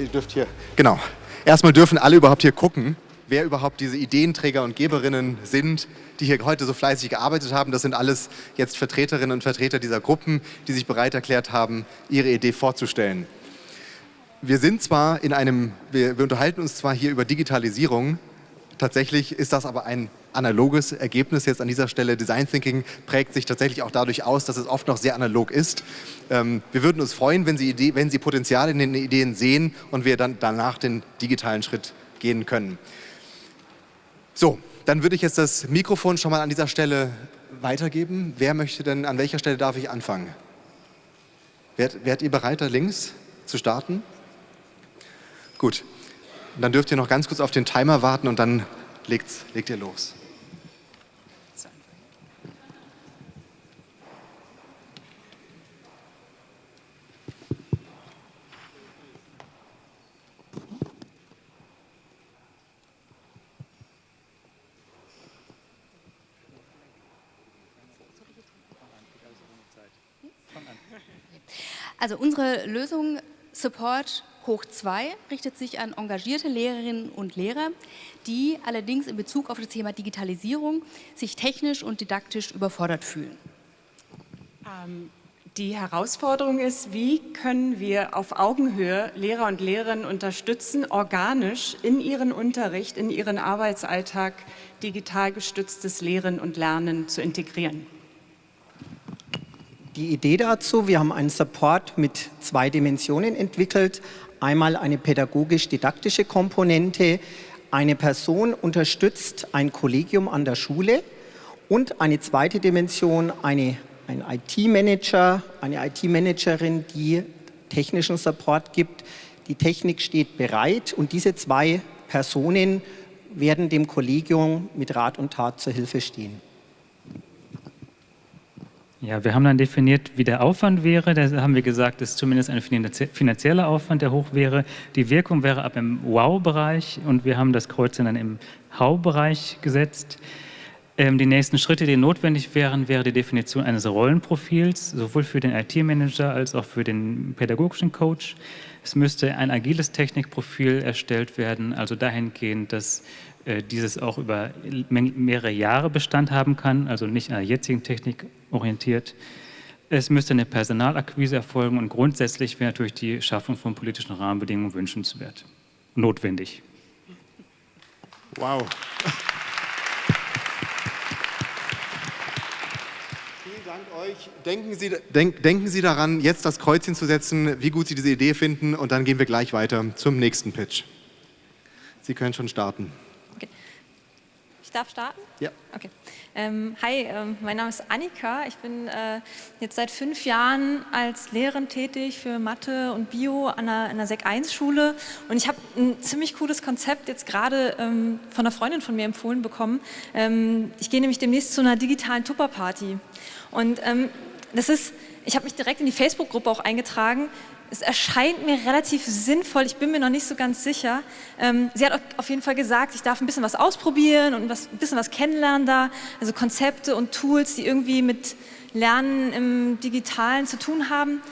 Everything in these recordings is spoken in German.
Ihr dürft hier, genau. Erstmal dürfen alle überhaupt hier gucken, wer überhaupt diese Ideenträger und Geberinnen sind, die hier heute so fleißig gearbeitet haben. Das sind alles jetzt Vertreterinnen und Vertreter dieser Gruppen, die sich bereit erklärt haben, ihre Idee vorzustellen. Wir sind zwar in einem, wir, wir unterhalten uns zwar hier über Digitalisierung, tatsächlich ist das aber ein analoges Ergebnis jetzt an dieser Stelle. Design Thinking prägt sich tatsächlich auch dadurch aus, dass es oft noch sehr analog ist. Ähm, wir würden uns freuen, wenn Sie, Idee, wenn Sie Potenzial in den Ideen sehen und wir dann danach den digitalen Schritt gehen können. So, dann würde ich jetzt das Mikrofon schon mal an dieser Stelle weitergeben. Wer möchte denn, an welcher Stelle darf ich anfangen? Wärt, wärt ihr bereit, da links zu starten? Gut, dann dürft ihr noch ganz kurz auf den Timer warten und dann legt, legt ihr los. Also unsere Lösung Support hoch 2 richtet sich an engagierte Lehrerinnen und Lehrer, die allerdings in Bezug auf das Thema Digitalisierung sich technisch und didaktisch überfordert fühlen. Ähm, die Herausforderung ist, wie können wir auf Augenhöhe Lehrer und Lehrerinnen unterstützen, organisch in ihren Unterricht, in ihren Arbeitsalltag digital gestütztes Lehren und Lernen zu integrieren. Die Idee dazu, wir haben einen Support mit zwei Dimensionen entwickelt. Einmal eine pädagogisch-didaktische Komponente. Eine Person unterstützt ein Kollegium an der Schule und eine zweite Dimension, eine, ein IT-Manager, eine IT-Managerin, die technischen Support gibt. Die Technik steht bereit und diese zwei Personen werden dem Kollegium mit Rat und Tat zur Hilfe stehen. Ja, wir haben dann definiert, wie der Aufwand wäre. Da haben wir gesagt, dass zumindest ein finanzieller Aufwand, der hoch wäre. Die Wirkung wäre ab im Wow-Bereich und wir haben das Kreuz dann im Hau-Bereich gesetzt. Ähm, die nächsten Schritte, die notwendig wären, wäre die Definition eines Rollenprofils, sowohl für den IT-Manager als auch für den pädagogischen Coach. Es müsste ein agiles Technikprofil erstellt werden, also dahingehend, dass dieses auch über mehrere Jahre Bestand haben kann, also nicht an der jetzigen Technik orientiert. Es müsste eine Personalakquise erfolgen und grundsätzlich wäre natürlich die Schaffung von politischen Rahmenbedingungen wünschenswert, notwendig. Wow. Vielen Dank euch. Denken Sie, denk, denken Sie daran, jetzt das Kreuzchen zu setzen, wie gut Sie diese Idee finden und dann gehen wir gleich weiter zum nächsten Pitch. Sie können schon starten. Ich darf starten? Ja. Okay. Ähm, hi, ähm, mein Name ist Annika. Ich bin äh, jetzt seit fünf Jahren als Lehrerin tätig für Mathe und Bio an einer, einer Sek 1 Schule und ich habe ein ziemlich cooles Konzept jetzt gerade ähm, von einer Freundin von mir empfohlen bekommen. Ähm, ich gehe nämlich demnächst zu einer digitalen Tupperparty und ähm, das ist, ich habe mich direkt in die Facebook-Gruppe auch eingetragen es erscheint mir relativ sinnvoll, ich bin mir noch nicht so ganz sicher. Ähm, sie hat auf jeden Fall gesagt, ich darf ein bisschen was ausprobieren und was, ein bisschen was kennenlernen da, also Konzepte und Tools, die irgendwie mit Lernen im Digitalen zu tun haben.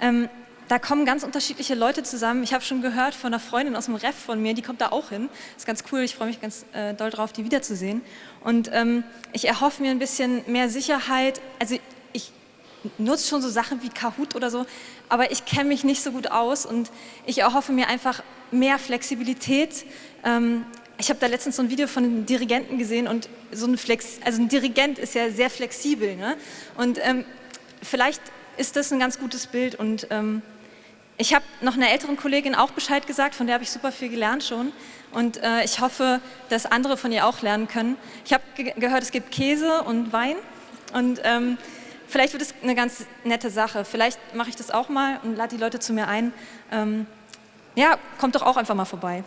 Ähm, da kommen ganz unterschiedliche Leute zusammen. Ich habe schon gehört von einer Freundin aus dem Ref von mir, die kommt da auch hin. Das ist ganz cool, ich freue mich ganz äh, doll drauf, die wiederzusehen. Und ähm, ich erhoffe mir ein bisschen mehr Sicherheit. Also ich nutze schon so Sachen wie Kahoot oder so, aber ich kenne mich nicht so gut aus und ich erhoffe mir einfach mehr Flexibilität. Ähm, ich habe da letztens so ein Video von einem Dirigenten gesehen und so ein Flex, also ein Dirigent ist ja sehr flexibel. Ne? Und ähm, vielleicht ist das ein ganz gutes Bild und ähm, ich habe noch einer älteren Kollegin auch Bescheid gesagt, von der habe ich super viel gelernt schon und äh, ich hoffe, dass andere von ihr auch lernen können. Ich habe ge gehört, es gibt Käse und Wein und ähm, vielleicht wird es eine ganz nette Sache. Vielleicht mache ich das auch mal und lade die Leute zu mir ein. Ähm, ja, kommt doch auch einfach mal vorbei.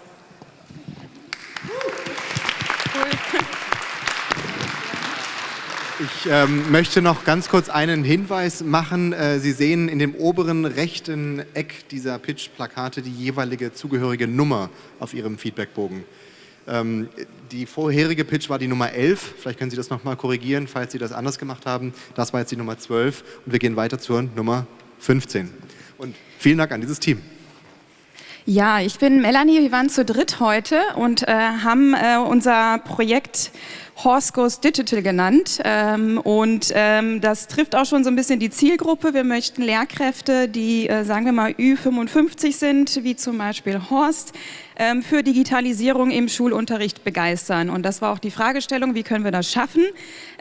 Ich ähm, möchte noch ganz kurz einen Hinweis machen. Äh, Sie sehen in dem oberen rechten Eck dieser Pitch-Plakate die jeweilige zugehörige Nummer auf Ihrem Feedbackbogen. Ähm, die vorherige Pitch war die Nummer 11. Vielleicht können Sie das nochmal korrigieren, falls Sie das anders gemacht haben. Das war jetzt die Nummer 12 und wir gehen weiter zur Nummer 15. Und vielen Dank an dieses Team. Ja, ich bin Melanie, wir waren zu dritt heute und äh, haben äh, unser Projekt Horse Goes Digital genannt. Ähm, und ähm, das trifft auch schon so ein bisschen die Zielgruppe. Wir möchten Lehrkräfte, die, äh, sagen wir mal, Ü55 sind, wie zum Beispiel Horst, ähm, für Digitalisierung im Schulunterricht begeistern. Und das war auch die Fragestellung, wie können wir das schaffen?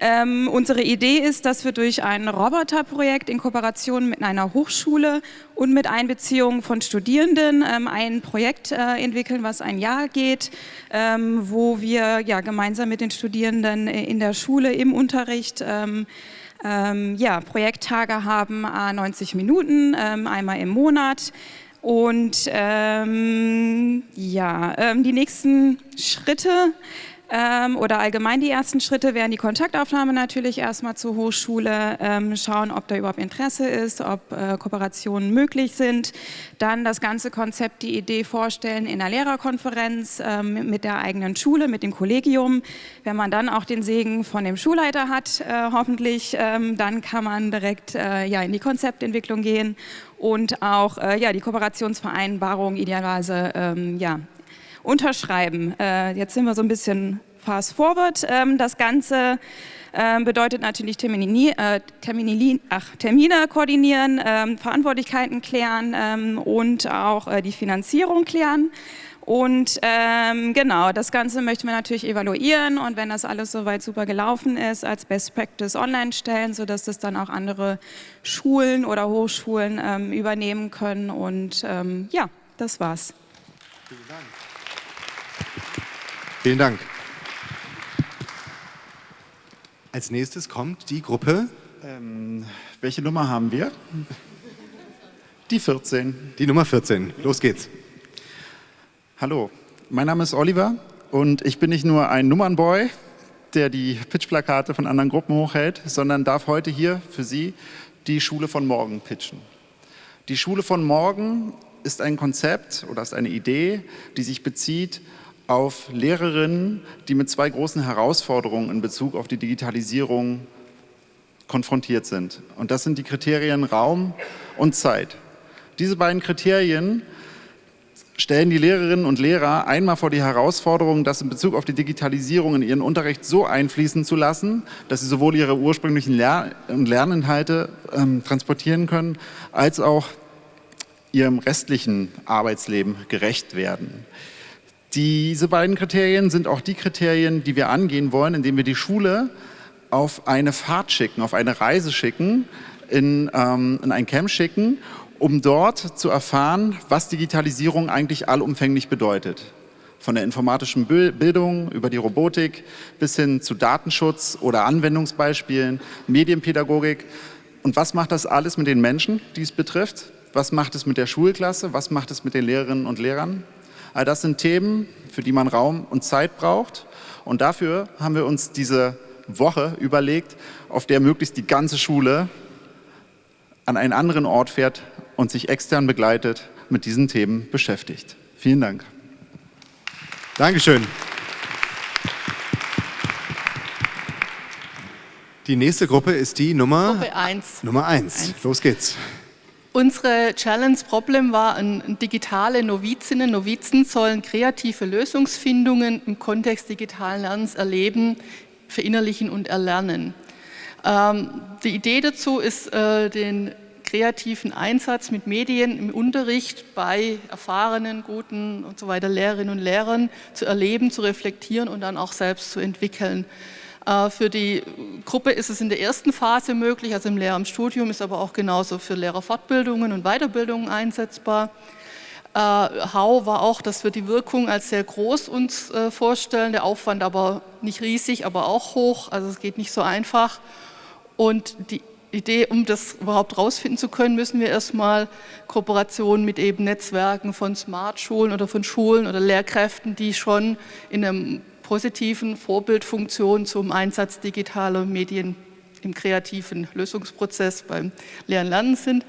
Ähm, unsere Idee ist, dass wir durch ein Roboterprojekt in Kooperation mit einer Hochschule und mit Einbeziehung von Studierenden ähm, ein Projekt äh, entwickeln, was ein Jahr geht, ähm, wo wir ja, gemeinsam mit den Studierenden in der Schule im Unterricht ähm, ähm, ja, Projekttage haben, 90 Minuten, ähm, einmal im Monat. Und ähm, ja, ähm, die nächsten Schritte ähm, oder allgemein die ersten Schritte wären die Kontaktaufnahme natürlich erstmal zur Hochschule, ähm, schauen, ob da überhaupt Interesse ist, ob äh, Kooperationen möglich sind, dann das ganze Konzept, die Idee vorstellen in der Lehrerkonferenz ähm, mit der eigenen Schule, mit dem Kollegium. Wenn man dann auch den Segen von dem Schulleiter hat, äh, hoffentlich, ähm, dann kann man direkt äh, ja, in die Konzeptentwicklung gehen und auch äh, ja, die Kooperationsvereinbarung idealerweise ähm, ja, unterschreiben. Äh, jetzt sind wir so ein bisschen fast forward. Ähm, das Ganze ähm, bedeutet natürlich Termini, äh, Termini, ach, Termine koordinieren, ähm, Verantwortlichkeiten klären ähm, und auch äh, die Finanzierung klären. Und ähm, genau, das Ganze möchten wir natürlich evaluieren und wenn das alles soweit super gelaufen ist, als Best Practice online stellen, sodass das dann auch andere Schulen oder Hochschulen ähm, übernehmen können. Und ja, das war's. Vielen Dank. Vielen Dank. Als nächstes kommt die Gruppe. Ähm, welche Nummer haben wir? Die 14. Die Nummer 14. Los geht's. Hallo, mein Name ist Oliver und ich bin nicht nur ein Nummernboy, der die Pitchplakate von anderen Gruppen hochhält, sondern darf heute hier für Sie die Schule von morgen pitchen. Die Schule von morgen ist ein Konzept oder ist eine Idee, die sich bezieht auf Lehrerinnen, die mit zwei großen Herausforderungen in Bezug auf die Digitalisierung konfrontiert sind. Und das sind die Kriterien Raum und Zeit. Diese beiden Kriterien stellen die Lehrerinnen und Lehrer einmal vor die Herausforderung, das in Bezug auf die Digitalisierung in ihren Unterricht so einfließen zu lassen, dass sie sowohl ihre ursprünglichen Lern- und Lerninhalte ähm, transportieren können, als auch ihrem restlichen Arbeitsleben gerecht werden. Diese beiden Kriterien sind auch die Kriterien, die wir angehen wollen, indem wir die Schule auf eine Fahrt schicken, auf eine Reise schicken, in, ähm, in ein Camp schicken, um dort zu erfahren, was Digitalisierung eigentlich allumfänglich bedeutet. Von der informatischen Bildung über die Robotik bis hin zu Datenschutz oder Anwendungsbeispielen, Medienpädagogik. Und was macht das alles mit den Menschen, die es betrifft? Was macht es mit der Schulklasse? Was macht es mit den Lehrerinnen und Lehrern? All das sind Themen, für die man Raum und Zeit braucht. Und dafür haben wir uns diese Woche überlegt, auf der möglichst die ganze Schule an einen anderen Ort fährt und sich extern begleitet mit diesen Themen beschäftigt. Vielen Dank. Dankeschön. Die nächste Gruppe ist die Nummer Gruppe 1. Nummer 1. Los geht's. Unsere Challenge-Problem war, ein, digitale Novizinnen, Novizen sollen kreative Lösungsfindungen im Kontext digitalen Lernens erleben, verinnerlichen und erlernen. Ähm, die Idee dazu ist, äh, den kreativen Einsatz mit Medien im Unterricht bei erfahrenen, guten und so weiter Lehrerinnen und Lehrern zu erleben, zu reflektieren und dann auch selbst zu entwickeln. Äh, für die Gruppe ist es in der ersten Phase möglich, also im Lehramtsstudium, ist aber auch genauso für Lehrerfortbildungen und Weiterbildungen einsetzbar. Äh, Hau war auch, dass wir die Wirkung als sehr groß uns äh, vorstellen, der Aufwand aber nicht riesig, aber auch hoch, also es geht nicht so einfach. Und die Idee, um das überhaupt rausfinden zu können, müssen wir erstmal Kooperationen mit eben Netzwerken von Smart-Schulen oder von Schulen oder Lehrkräften, die schon in einem positiven Vorbildfunktion zum Einsatz digitaler Medien im kreativen Lösungsprozess beim Lehren Lernen sind,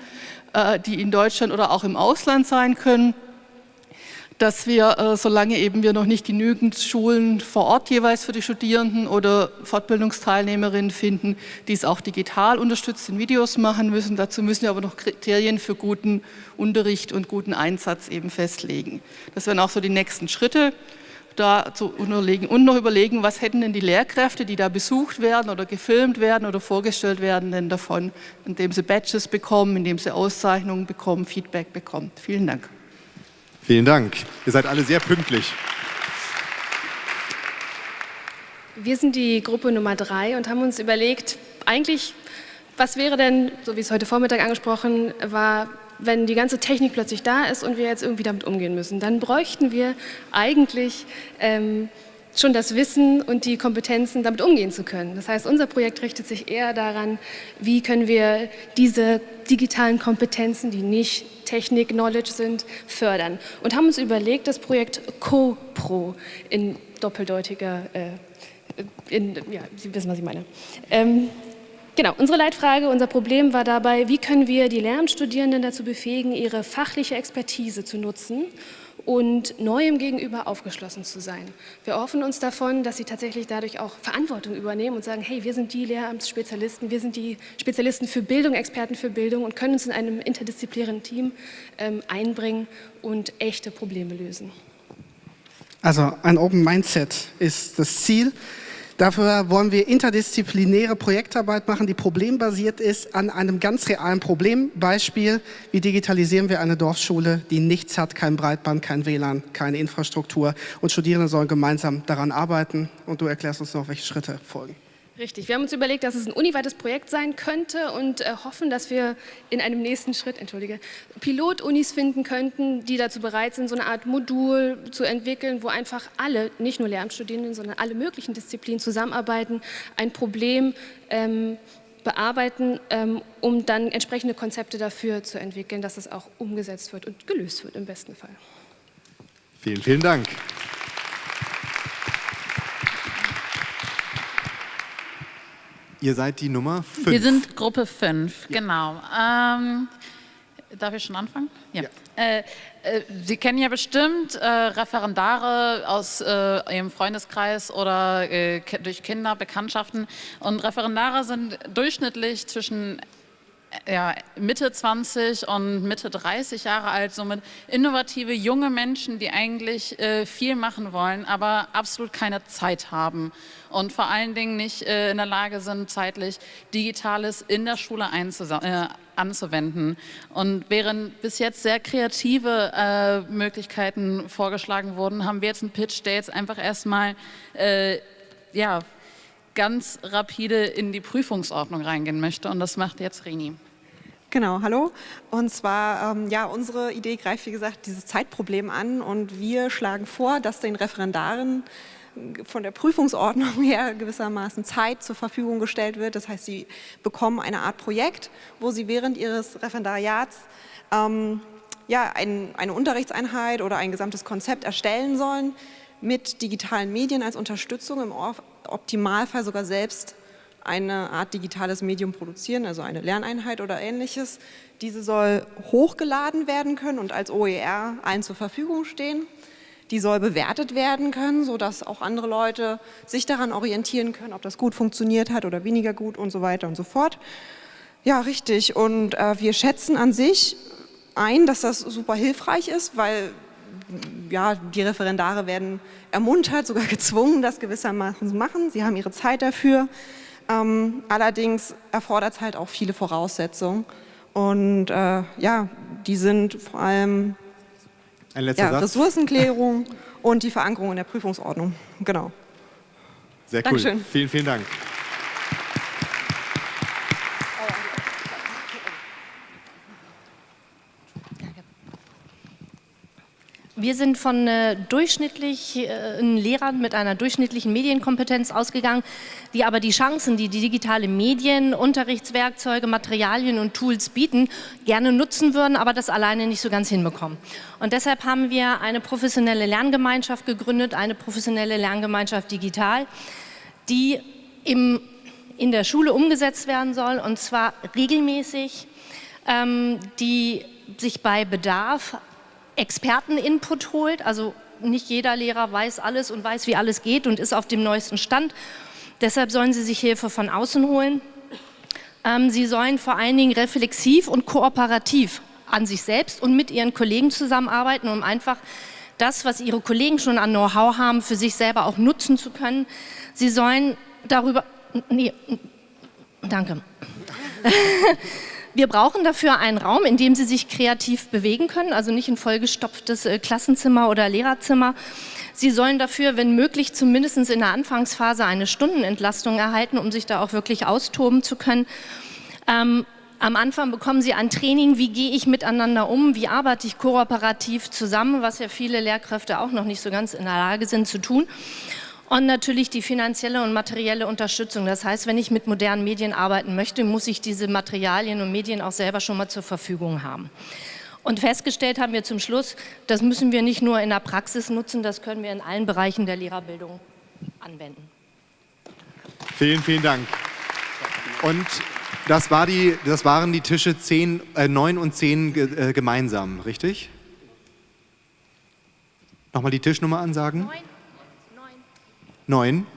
äh, die in Deutschland oder auch im Ausland sein können. dass wir, äh, solange eben wir noch nicht genügend Schulen vor Ort jeweils für die Studierenden oder Fortbildungsteilnehmerinnen finden, die es auch digital unterstützt in Videos machen müssen. Dazu müssen wir aber noch Kriterien für guten Unterricht und guten Einsatz eben festlegen. Das wären auch so die nächsten Schritte da zu unterlegen und noch überlegen, was hätten denn die Lehrkräfte, die da besucht werden oder gefilmt werden oder vorgestellt werden, denn davon, indem sie Badges bekommen, indem sie Auszeichnungen bekommen, Feedback bekommen. Vielen Dank. Vielen Dank. Ihr seid alle sehr pünktlich. Wir sind die Gruppe Nummer drei und haben uns überlegt, eigentlich, was wäre denn, so wie es heute Vormittag angesprochen war, wenn die ganze Technik plötzlich da ist und wir jetzt irgendwie damit umgehen müssen, dann bräuchten wir eigentlich ähm, schon das Wissen und die Kompetenzen, damit umgehen zu können. Das heißt, unser Projekt richtet sich eher daran, wie können wir diese digitalen Kompetenzen, die nicht Technik-Knowledge sind, fördern. Und haben uns überlegt, das Projekt CoPro in doppeldeutiger, äh, in, ja, Sie wissen, was ich meine. Ähm, Genau, unsere Leitfrage, unser Problem war dabei, wie können wir die Lehramtsstudierenden dazu befähigen, ihre fachliche Expertise zu nutzen und Neuem gegenüber aufgeschlossen zu sein. Wir hoffen uns davon, dass sie tatsächlich dadurch auch Verantwortung übernehmen und sagen, hey, wir sind die Lehramtsspezialisten, wir sind die Spezialisten für Bildung, Experten für Bildung und können uns in einem interdisziplinären Team ähm, einbringen und echte Probleme lösen. Also ein Open Mindset ist das Ziel. Dafür wollen wir interdisziplinäre Projektarbeit machen, die problembasiert ist an einem ganz realen Problembeispiel. Wie digitalisieren wir eine Dorfschule, die nichts hat, kein Breitband, kein WLAN, keine Infrastruktur und Studierende sollen gemeinsam daran arbeiten und du erklärst uns noch, welche Schritte folgen. Richtig, wir haben uns überlegt, dass es ein uniweites Projekt sein könnte und äh, hoffen, dass wir in einem nächsten Schritt, entschuldige, Pilotunis finden könnten, die dazu bereit sind, so eine Art Modul zu entwickeln, wo einfach alle, nicht nur Lehramtsstudierenden, sondern alle möglichen Disziplinen zusammenarbeiten, ein Problem ähm, bearbeiten, ähm, um dann entsprechende Konzepte dafür zu entwickeln, dass es auch umgesetzt wird und gelöst wird im besten Fall. Vielen, vielen Dank. Ihr seid die Nummer 5. Wir sind Gruppe 5, ja. genau. Ähm, darf ich schon anfangen? Ja. ja. Äh, äh, Sie kennen ja bestimmt äh, Referendare aus äh, Ihrem Freundeskreis oder äh, durch Kinder, Bekanntschaften. Und Referendare sind durchschnittlich zwischen ja, Mitte 20 und Mitte 30 Jahre alt, somit innovative junge Menschen, die eigentlich äh, viel machen wollen, aber absolut keine Zeit haben und vor allen Dingen nicht äh, in der Lage sind, zeitlich Digitales in der Schule äh, anzuwenden. Und während bis jetzt sehr kreative äh, Möglichkeiten vorgeschlagen wurden, haben wir jetzt einen Pitch, der jetzt einfach erstmal äh, ja, ganz rapide in die Prüfungsordnung reingehen möchte und das macht jetzt Rini. Genau, hallo. Und zwar, ähm, ja, unsere Idee greift, wie gesagt, dieses Zeitproblem an und wir schlagen vor, dass den Referendaren von der Prüfungsordnung her gewissermaßen Zeit zur Verfügung gestellt wird. Das heißt, sie bekommen eine Art Projekt, wo sie während ihres Referendariats ähm, ja, ein, eine Unterrichtseinheit oder ein gesamtes Konzept erstellen sollen, mit digitalen Medien als Unterstützung, im Optimalfall sogar selbst eine Art digitales Medium produzieren, also eine Lerneinheit oder ähnliches. Diese soll hochgeladen werden können und als OER allen zur Verfügung stehen. Die soll bewertet werden können, sodass auch andere Leute sich daran orientieren können, ob das gut funktioniert hat oder weniger gut und so weiter und so fort. Ja, richtig. Und äh, wir schätzen an sich ein, dass das super hilfreich ist, weil ja, die Referendare werden ermuntert, sogar gezwungen, das gewissermaßen zu machen. Sie haben ihre Zeit dafür. Ähm, allerdings erfordert es halt auch viele Voraussetzungen. Und äh, ja, die sind vor allem ja, Ressourcenklärung und die Verankerung in der Prüfungsordnung. Genau. Sehr cool. Dankeschön. Vielen, vielen Dank. Wir sind von äh, durchschnittlichen äh, Lehrern mit einer durchschnittlichen Medienkompetenz ausgegangen, die aber die Chancen, die die digitale Medien, Unterrichtswerkzeuge, Materialien und Tools bieten, gerne nutzen würden, aber das alleine nicht so ganz hinbekommen. Und deshalb haben wir eine professionelle Lerngemeinschaft gegründet, eine professionelle Lerngemeinschaft digital, die im, in der Schule umgesetzt werden soll und zwar regelmäßig, ähm, die sich bei Bedarf Experteninput holt. Also nicht jeder Lehrer weiß alles und weiß, wie alles geht und ist auf dem neuesten Stand. Deshalb sollen sie sich Hilfe von außen holen. Ähm, sie sollen vor allen Dingen reflexiv und kooperativ an sich selbst und mit ihren Kollegen zusammenarbeiten, um einfach das, was ihre Kollegen schon an Know-how haben, für sich selber auch nutzen zu können. Sie sollen darüber... Nee, danke. Wir brauchen dafür einen Raum, in dem sie sich kreativ bewegen können, also nicht ein vollgestopftes äh, Klassenzimmer oder Lehrerzimmer. Sie sollen dafür, wenn möglich, zumindest in der Anfangsphase eine Stundenentlastung erhalten, um sich da auch wirklich austoben zu können. Ähm, am Anfang bekommen Sie ein Training, wie gehe ich miteinander um, wie arbeite ich kooperativ zusammen, was ja viele Lehrkräfte auch noch nicht so ganz in der Lage sind zu tun. Und natürlich die finanzielle und materielle Unterstützung. Das heißt, wenn ich mit modernen Medien arbeiten möchte, muss ich diese Materialien und Medien auch selber schon mal zur Verfügung haben. Und festgestellt haben wir zum Schluss, das müssen wir nicht nur in der Praxis nutzen, das können wir in allen Bereichen der Lehrerbildung anwenden. Vielen, vielen Dank. Und das, war die, das waren die Tische 10, äh, 9 und 10 äh, gemeinsam, richtig? Nochmal die Tischnummer ansagen. 9. Neun?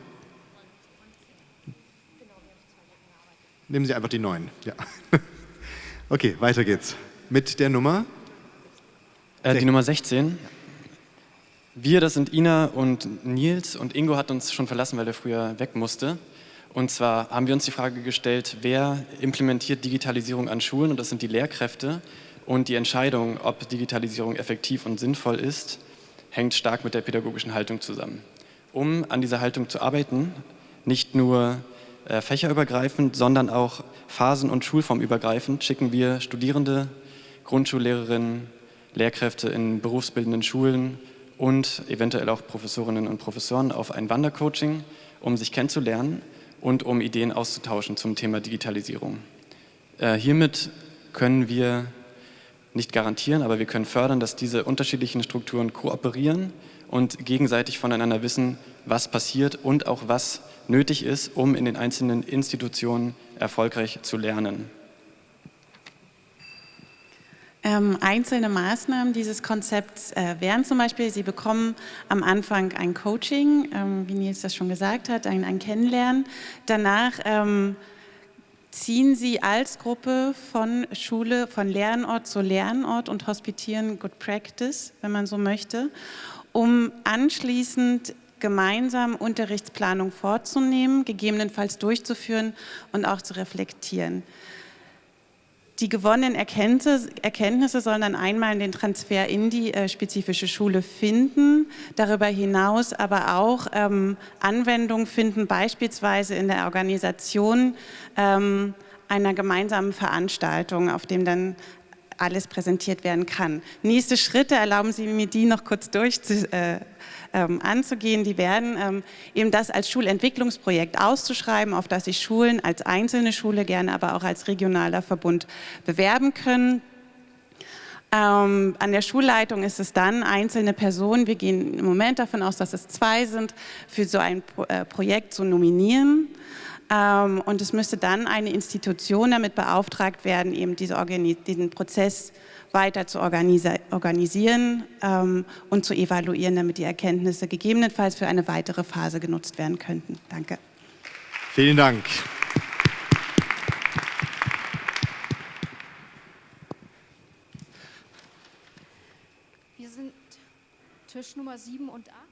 Nehmen Sie einfach die neun. Ja. Okay, weiter geht's. Mit der Nummer? Äh, die Nummer 16. Wir, das sind Ina und Nils und Ingo hat uns schon verlassen, weil er früher weg musste. Und zwar haben wir uns die Frage gestellt, wer implementiert Digitalisierung an Schulen und das sind die Lehrkräfte. Und die Entscheidung, ob Digitalisierung effektiv und sinnvoll ist, hängt stark mit der pädagogischen Haltung zusammen um an dieser Haltung zu arbeiten, nicht nur äh, fächerübergreifend, sondern auch phasen- und schulformübergreifend, schicken wir Studierende, Grundschullehrerinnen, Lehrkräfte in berufsbildenden Schulen und eventuell auch Professorinnen und Professoren auf ein Wandercoaching, um sich kennenzulernen und um Ideen auszutauschen zum Thema Digitalisierung. Äh, hiermit können wir nicht garantieren, aber wir können fördern, dass diese unterschiedlichen Strukturen kooperieren und gegenseitig voneinander wissen, was passiert und auch was nötig ist, um in den einzelnen Institutionen erfolgreich zu lernen. Ähm, einzelne Maßnahmen dieses Konzepts äh, wären zum Beispiel, Sie bekommen am Anfang ein Coaching, ähm, wie Nils das schon gesagt hat, ein, ein Kennenlernen. Danach ähm, ziehen Sie als Gruppe von Schule, von Lernort zu Lernort und hospitieren Good Practice, wenn man so möchte um anschließend gemeinsam Unterrichtsplanung vorzunehmen, gegebenenfalls durchzuführen und auch zu reflektieren. Die gewonnenen Erkenntnisse, sollen dann einmal den Transfer in die äh, spezifische Schule finden, darüber hinaus aber auch ähm, Anwendung finden, beispielsweise in der Organisation ähm, einer gemeinsamen Veranstaltung, auf dem dann alles präsentiert werden kann. Nächste Schritte, erlauben Sie mir die noch kurz durch zu, äh, ähm, anzugehen, die werden ähm, eben das als Schulentwicklungsprojekt auszuschreiben, auf das sich Schulen als einzelne Schule, gerne aber auch als regionaler Verbund bewerben können. Ähm, an der Schulleitung ist es dann einzelne Personen, wir gehen im Moment davon aus, dass es zwei sind, für so ein Pro äh, Projekt zu nominieren. Ähm, und es müsste dann eine Institution damit beauftragt werden, eben diese diesen Prozess weiter zu organisi organisieren ähm, und zu evaluieren, damit die Erkenntnisse gegebenenfalls für eine weitere Phase genutzt werden könnten. Danke. Vielen Dank. Wir sind Tisch Nummer 7 und 8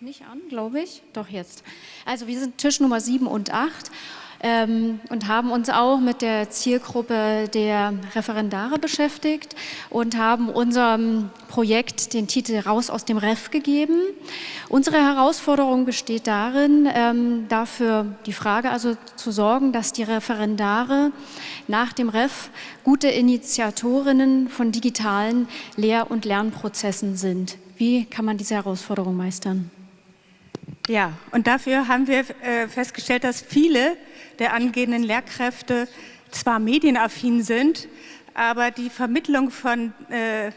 nicht an, glaube ich. Doch jetzt. Also wir sind Tisch Nummer 7 und 8 ähm, und haben uns auch mit der Zielgruppe der Referendare beschäftigt und haben unserem Projekt den Titel Raus aus dem Ref gegeben. Unsere Herausforderung besteht darin, ähm, dafür die Frage also zu sorgen, dass die Referendare nach dem Ref gute Initiatorinnen von digitalen Lehr- und Lernprozessen sind. Wie kann man diese Herausforderung meistern? Ja, und dafür haben wir äh, festgestellt, dass viele der angehenden Lehrkräfte zwar medienaffin sind, aber die Vermittlung von, äh,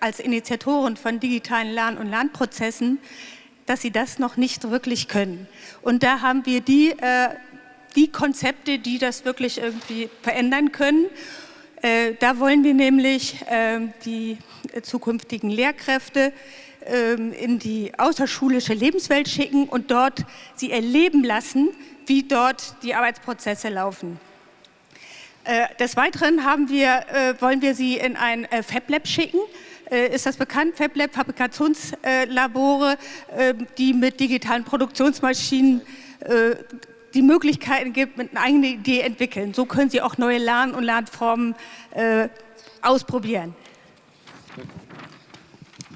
als Initiatoren von digitalen Lern- und Lernprozessen, dass sie das noch nicht wirklich können. Und da haben wir die, äh, die Konzepte, die das wirklich irgendwie verändern können. Äh, da wollen wir nämlich ähm, die zukünftigen Lehrkräfte ähm, in die außerschulische Lebenswelt schicken und dort sie erleben lassen, wie dort die Arbeitsprozesse laufen. Äh, des Weiteren wir, äh, wollen wir sie in ein FabLab schicken. Ist das bekannt? FabLab, Fabrikationslabore, die mit digitalen Produktionsmaschinen die Möglichkeiten gibt, mit einer eigenen Idee entwickeln. So können Sie auch neue Lern- und Lernformen äh, ausprobieren.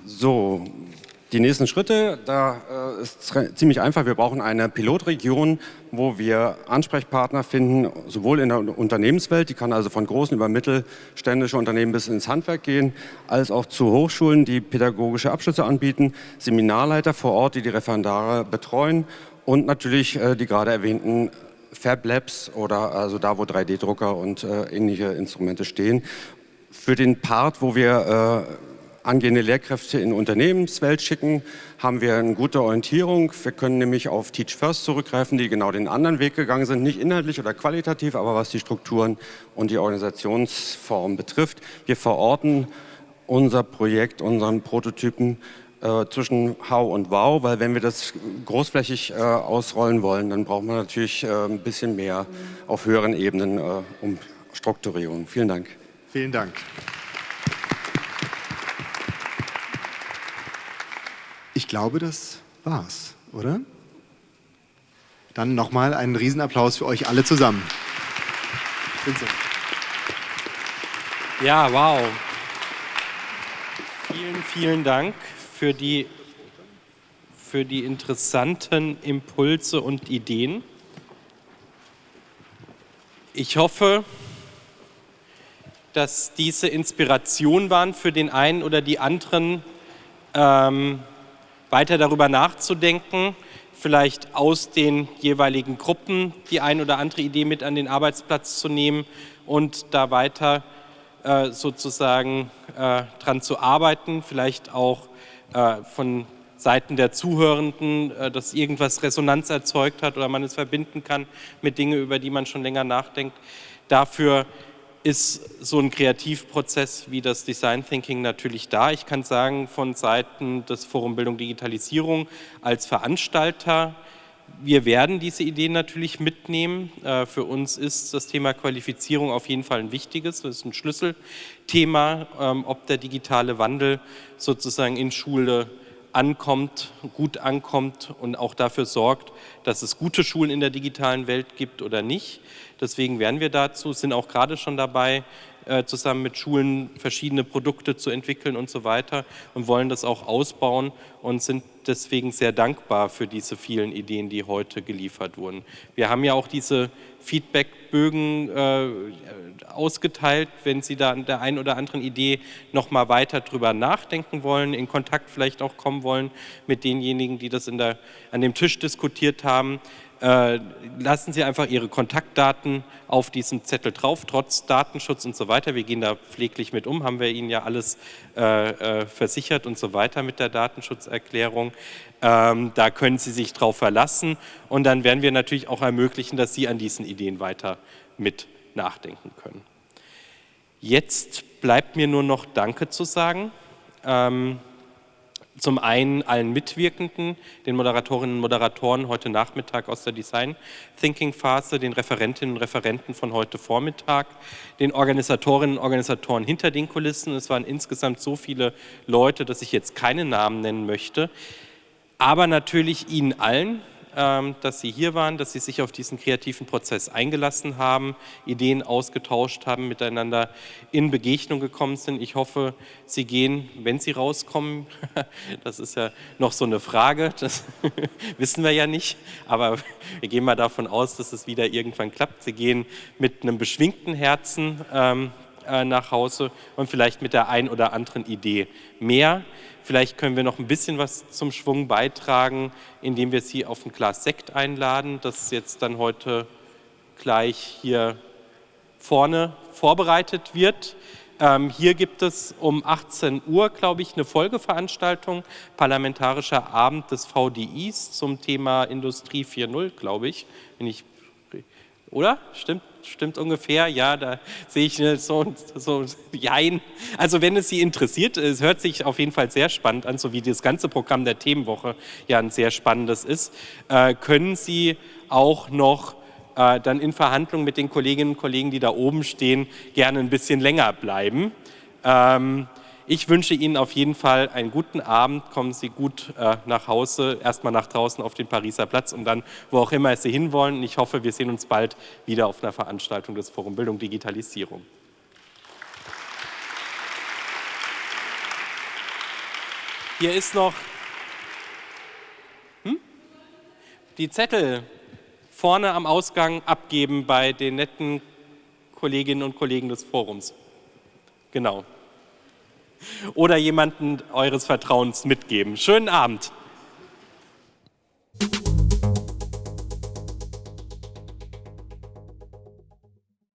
So, die nächsten Schritte, da äh, ist ziemlich einfach. Wir brauchen eine Pilotregion, wo wir Ansprechpartner finden, sowohl in der Unternehmenswelt, die kann also von großen über mittelständische Unternehmen bis ins Handwerk gehen, als auch zu Hochschulen, die pädagogische Abschlüsse anbieten, Seminarleiter vor Ort, die die Referendare betreuen und natürlich äh, die gerade erwähnten Fab Labs oder also da, wo 3D-Drucker und äh, ähnliche Instrumente stehen. Für den Part, wo wir äh, angehende Lehrkräfte in Unternehmenswelt schicken, haben wir eine gute Orientierung. Wir können nämlich auf Teach First zurückgreifen, die genau den anderen Weg gegangen sind, nicht inhaltlich oder qualitativ, aber was die Strukturen und die Organisationsform betrifft. Wir verorten unser Projekt, unseren Prototypen äh, zwischen How und Wow, weil wenn wir das großflächig äh, ausrollen wollen, dann brauchen wir natürlich äh, ein bisschen mehr auf höheren Ebenen äh, um Strukturierung. Vielen Dank. Vielen Dank. Ich glaube, das war's, oder? Dann nochmal einen Riesenapplaus für euch alle zusammen. Ja, wow. Vielen, vielen Dank für die, für die interessanten Impulse und Ideen. Ich hoffe, dass diese Inspiration waren für den einen oder die anderen, ähm, weiter darüber nachzudenken, vielleicht aus den jeweiligen Gruppen die ein oder andere Idee mit an den Arbeitsplatz zu nehmen und da weiter äh, sozusagen äh, dran zu arbeiten, vielleicht auch äh, von Seiten der Zuhörenden, äh, dass irgendwas Resonanz erzeugt hat oder man es verbinden kann mit Dingen, über die man schon länger nachdenkt. Dafür ist so ein Kreativprozess wie das Design Thinking natürlich da. Ich kann sagen, von Seiten des Forum Bildung Digitalisierung als Veranstalter, wir werden diese Ideen natürlich mitnehmen. Äh, für uns ist das Thema Qualifizierung auf jeden Fall ein wichtiges, das ist ein Schlüsselthema, ähm, ob der digitale Wandel sozusagen in Schule ankommt, gut ankommt und auch dafür sorgt, dass es gute Schulen in der digitalen Welt gibt oder nicht. Deswegen werden wir dazu, sind auch gerade schon dabei, zusammen mit Schulen verschiedene Produkte zu entwickeln und so weiter und wollen das auch ausbauen und sind deswegen sehr dankbar für diese vielen Ideen, die heute geliefert wurden. Wir haben ja auch diese Feedbackbögen äh, ausgeteilt, wenn Sie da an der einen oder anderen Idee noch mal weiter drüber nachdenken wollen, in Kontakt vielleicht auch kommen wollen mit denjenigen, die das der, an dem Tisch diskutiert haben. Äh, lassen Sie einfach Ihre Kontaktdaten auf diesem Zettel drauf, trotz Datenschutz und so weiter. Wir gehen da pfleglich mit um, haben wir Ihnen ja alles äh, äh, versichert und so weiter mit der Datenschutzerklärung. Ähm, da können Sie sich drauf verlassen und dann werden wir natürlich auch ermöglichen, dass Sie an diesen Ideen weiter mit nachdenken können. Jetzt bleibt mir nur noch Danke zu sagen. Ähm, zum einen allen Mitwirkenden, den Moderatorinnen und Moderatoren heute Nachmittag aus der Design Thinking Phase, den Referentinnen und Referenten von heute Vormittag, den Organisatorinnen und Organisatoren hinter den Kulissen. Es waren insgesamt so viele Leute, dass ich jetzt keine Namen nennen möchte. Aber natürlich Ihnen allen, dass Sie hier waren, dass Sie sich auf diesen kreativen Prozess eingelassen haben, Ideen ausgetauscht haben, miteinander in Begegnung gekommen sind. Ich hoffe, Sie gehen, wenn Sie rauskommen, das ist ja noch so eine Frage, das wissen wir ja nicht, aber wir gehen mal davon aus, dass es wieder irgendwann klappt. Sie gehen mit einem beschwingten Herzen ähm, äh, nach Hause und vielleicht mit der ein oder anderen Idee mehr. Vielleicht können wir noch ein bisschen was zum Schwung beitragen, indem wir Sie auf ein Glas Sekt einladen, das jetzt dann heute gleich hier vorne vorbereitet wird. Ähm, hier gibt es um 18 Uhr, glaube ich, eine Folgeveranstaltung, Parlamentarischer Abend des VDIs zum Thema Industrie 4.0, glaube ich, wenn ich oder? Stimmt, stimmt ungefähr, ja, da sehe ich so, so, jein. Also wenn es Sie interessiert, es hört sich auf jeden Fall sehr spannend an, so wie das ganze Programm der Themenwoche ja ein sehr spannendes ist, äh, können Sie auch noch äh, dann in Verhandlungen mit den Kolleginnen und Kollegen, die da oben stehen, gerne ein bisschen länger bleiben. Ähm, ich wünsche Ihnen auf jeden Fall einen guten Abend. Kommen Sie gut äh, nach Hause, erstmal nach draußen auf den Pariser Platz und dann, wo auch immer Sie hinwollen. ich hoffe, wir sehen uns bald wieder auf einer Veranstaltung des Forum Bildung Digitalisierung. Hier ist noch hm? die Zettel vorne am Ausgang abgeben bei den netten Kolleginnen und Kollegen des Forums. Genau oder jemanden eures Vertrauens mitgeben. Schönen Abend.